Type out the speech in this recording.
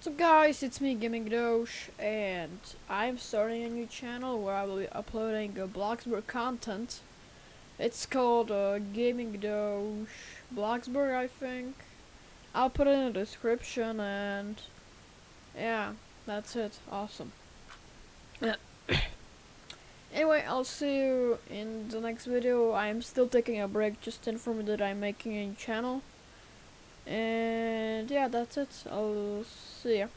So guys, it's me Gaming and I'm starting a new channel where I will be uploading uh, Bloxburg content. It's called uh, Gaming Bloxburg, I think. I'll put it in the description, and yeah, that's it. Awesome. anyway, I'll see you in the next video. I'm still taking a break just to inform you that I'm making a new channel. Yeah, that's it. I'll see ya.